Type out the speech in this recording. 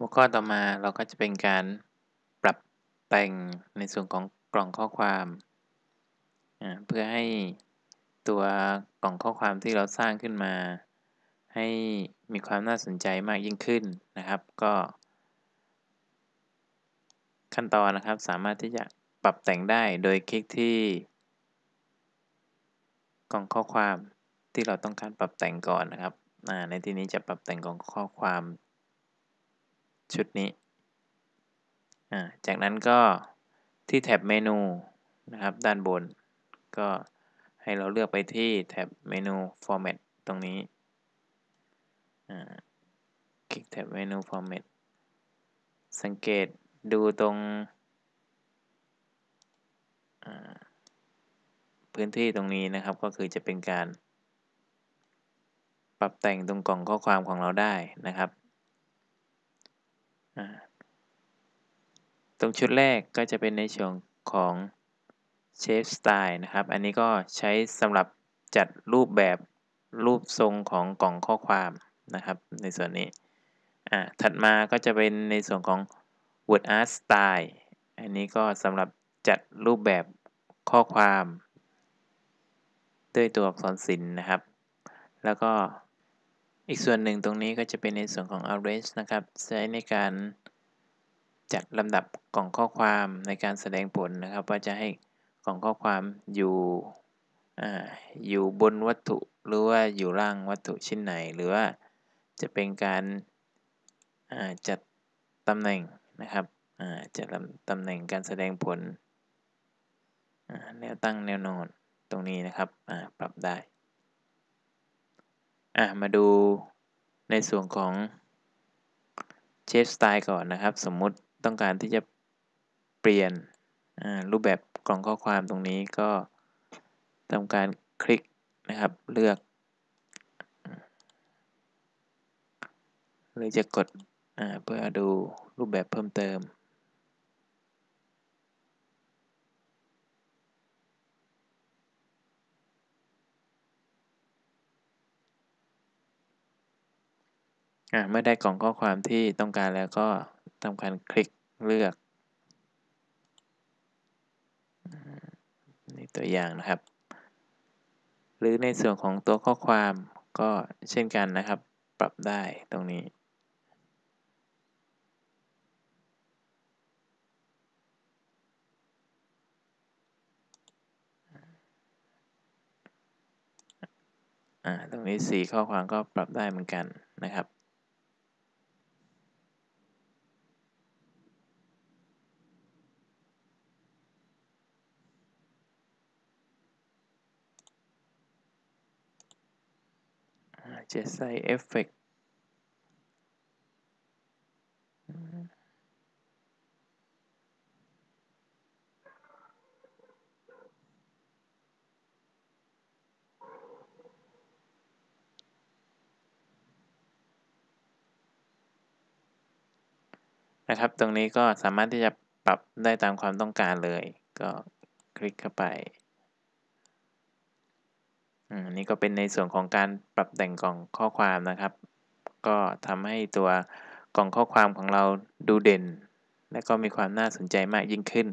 หัวข้อต่อมาเราก็จะเป็นการปรับแต่งในส่วนของกล่องข้อความเพื่อให้ตัวกล่องข้อความที่เราสร้างขึ้นมา ให้มีความน่าสนใจมากยิ่งขึ้นนะครับ ก็ ขั้นตอนนะครับสามารถที่จะปรับแต่งได้โดยคลิกที่ กล่องข้อความที่เราต้องการปรับแต่งก่อนนะครับในที่นี้จะปรับแต่งกล่องข้อความ ชุดนี้จากนั้นก็ที่แท็บเมนูนะครับด้านบน ก็ให้เราเลือกไปที่แท็บเมนู Format ตรงนี้คลิกแท็บเมนู Format สังเกตดูตรงพื้นที่ตรงนี้นะครับก็คือจะเป็นการ ปรับแต่งตรงกล่องข้อความของเราได้นะครับ ตรงชุดแรกก็จะเป็นในช่วงของ Shape Style นะครับ อันนี้ก็ใช้สำหรับจัดรูปแบบรูปทรงของกล่องข้อความนะครับ ในส่วนนี้อ่าถัดมาก็จะเป็นในส่วนของ Word Art Style อันนี้ก็สำหรับจัดรูปแบบข้อความ ด้วยตัวอักษรศิลป์นะครับ แล้วก็ อีกส่วนหนึ่งตรงนี้ก็จะเป็นในส่วนของ Arrange นะครับ ใช้ในการจัดลำดับกล่องข้อความในการแสดงผลนะครับ ว่าจะให้กล่องข้อความอยู่ออยู่บนวัตถุหรือว่าอยู่ล่างวัตถุชิ้นไหน หรือว่าจะเป็นการจัดตำแหน่งนะครับจัดตำแหน่งการแสดงผลแนวตั้งแนวนอนตรงนี้นะครับปรับได้ มาดูในส่วนของเชฟสไตล์ก่อนนะครับ สมมุติต้องการที่จะเปลี่ยนรูปแบบกล่องข้อความตรงนี้ก็ทำการคลิกนะครับเลือก หรือจะกดเพื่อดูรูปแบบเพิ่มเติม เมื่อได้กล่องข้อความที่ต้องการแล้วก็ทำการคลิกเลือกนี่ตัวอย่างนะครับ หรือในส่วนของตัวข้อความก็เช่นกันนะครับ ปรับได้ตรงนี้ตรงนี้สีข้อความก็ปรับได้เหมือนกันนะครับ จะใส่เอฟเฟกนะครับ ตรงนี้ก็สามารถที่จะปรับได้ตามความต้องการเลย ก็คลิกเข้าไป อันนี้ก็เป็นในส่วนของการปรับแต่งกล่องข้อความนะครับ ก็ทำให้ตัวกล่องข้อความของเราดูเด่น และก็มีความน่าสนใจมากยิ่งขึ้น